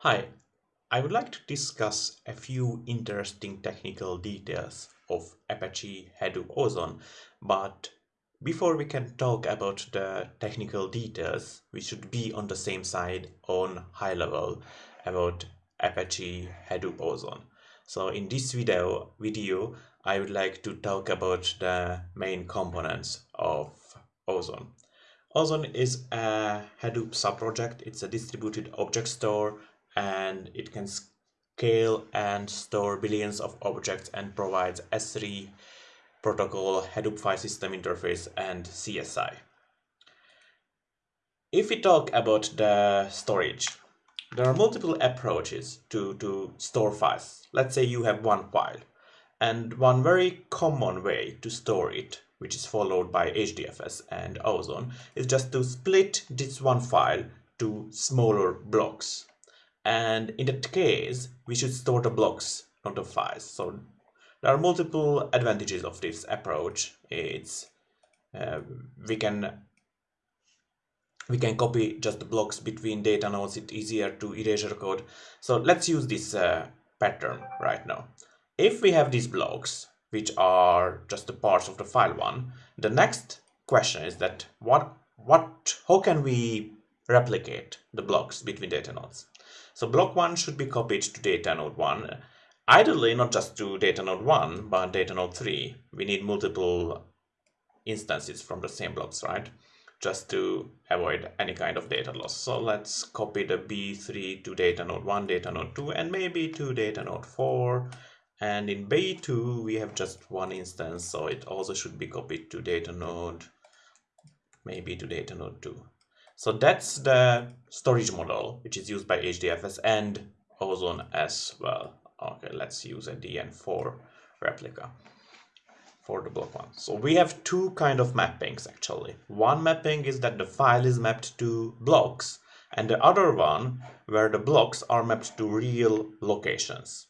Hi, I would like to discuss a few interesting technical details of Apache Hadoop Ozone, but before we can talk about the technical details, we should be on the same side on high level about Apache Hadoop Ozone. So in this video, video I would like to talk about the main components of Ozone. Ozone is a Hadoop subproject. It's a distributed object store and it can scale and store billions of objects and provides S3 protocol, Hadoop file system interface, and CSI. If we talk about the storage, there are multiple approaches to, to store files. Let's say you have one file, and one very common way to store it, which is followed by HDFS and Ozone, is just to split this one file to smaller blocks and in that case we should store the blocks not the files. So there are multiple advantages of this approach. It's uh, we can we can copy just the blocks between data nodes. It's easier to erasure code so let's use this uh, pattern right now. If we have these blocks which are just the parts of the file one the next question is that what what how can we replicate the blocks between data nodes so block 1 should be copied to data node 1. Ideally, not just to data node 1, but data node 3. We need multiple instances from the same blocks, right? Just to avoid any kind of data loss. So let's copy the B3 to data node 1, data node 2, and maybe to data node 4. And in B2, we have just one instance, so it also should be copied to data node, maybe to data node 2. So that's the storage model, which is used by HDFS and Ozone as well. Okay, let's use a DN4 replica for the block one. So we have two kind of mappings actually. One mapping is that the file is mapped to blocks and the other one where the blocks are mapped to real locations.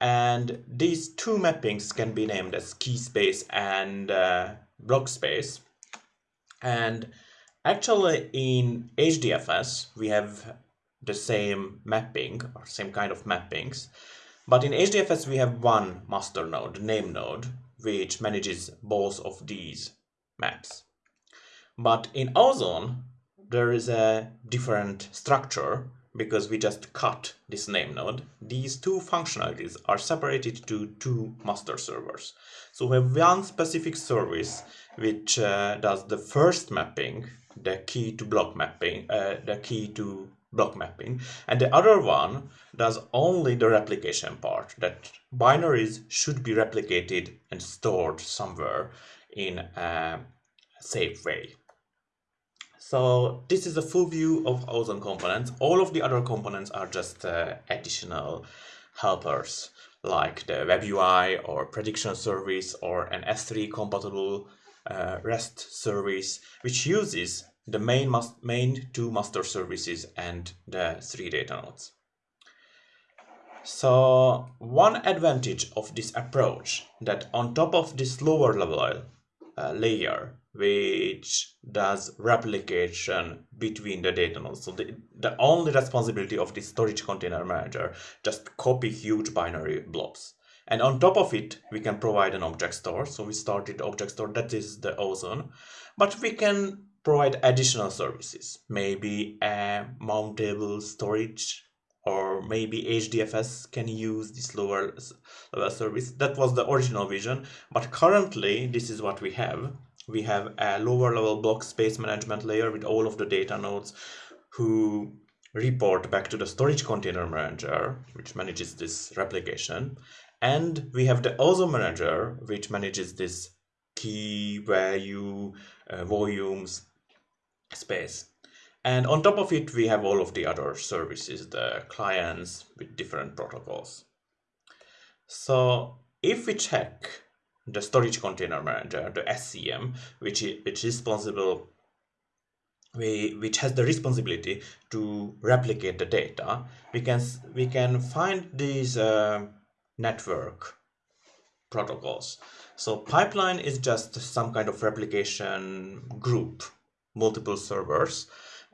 And these two mappings can be named as key space and uh, block space. And Actually, in HDFS, we have the same mapping or same kind of mappings. But in HDFS, we have one master node, name node, which manages both of these maps. But in Ozone, there is a different structure because we just cut this name node. These two functionalities are separated to two master servers. So we have one specific service which uh, does the first mapping the key to block mapping, uh, the key to block mapping, and the other one does only the replication part, that binaries should be replicated and stored somewhere in a safe way. So this is a full view of Ozone components. All of the other components are just uh, additional helpers like the web UI or prediction service or an S3 compatible uh, REST service, which uses the main, main two master services and the three data nodes. So one advantage of this approach that on top of this lower level uh, layer, which does replication between the data nodes. So the, the only responsibility of the storage container manager, just copy huge binary blobs. And on top of it, we can provide an object store. So we started object store, that is the Ozone. But we can provide additional services, maybe a mountable storage or maybe HDFS can use this lower level service. That was the original vision, but currently this is what we have. We have a lower level block space management layer with all of the data nodes who report back to the storage container manager, which manages this replication. And we have the Ozone manager, which manages this key value, uh, volumes, space. And on top of it, we have all of the other services, the clients with different protocols. So if we check the storage container manager, the SCM, which is, which is responsible which has the responsibility to replicate the data, we can we can find these uh, network protocols. So pipeline is just some kind of replication group, multiple servers,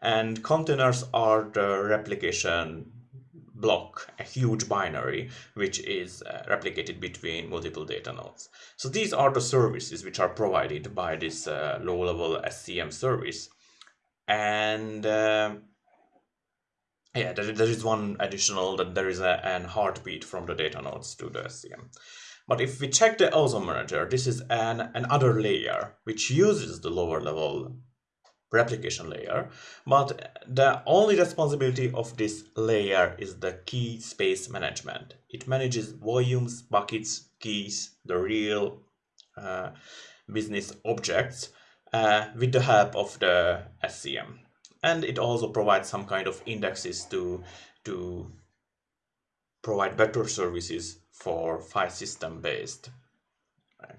and containers are the replication block, a huge binary, which is uh, replicated between multiple data nodes. So these are the services which are provided by this uh, low-level SCM service. And uh, yeah, there, there is one additional that there is a an heartbeat from the data nodes to the SCM. But if we check the ozone manager, this is an another layer which uses the lower level replication layer, but the only responsibility of this layer is the key space management. It manages volumes, buckets, keys, the real uh, business objects uh, with the help of the SCM. And it also provides some kind of indexes to, to provide better services for file system based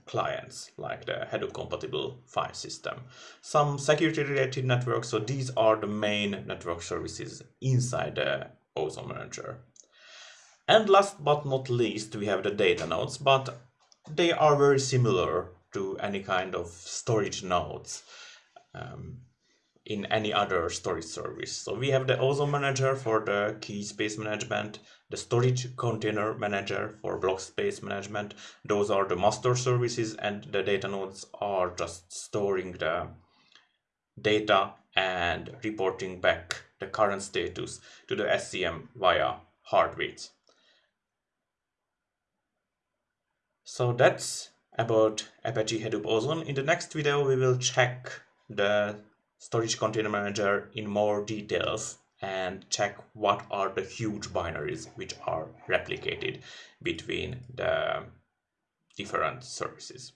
clients like the Hadoop compatible file system. Some security related networks, so these are the main network services inside the Ozone Manager. And last but not least, we have the data nodes, but they are very similar to any kind of storage nodes. Um, in any other storage service. So we have the Ozone Manager for the key space management, the Storage Container Manager for block space management. Those are the master services and the data nodes are just storing the data and reporting back the current status to the SCM via heartbeats. So that's about Apache Hadoop Ozone. In the next video, we will check the storage container manager in more details and check what are the huge binaries which are replicated between the different services.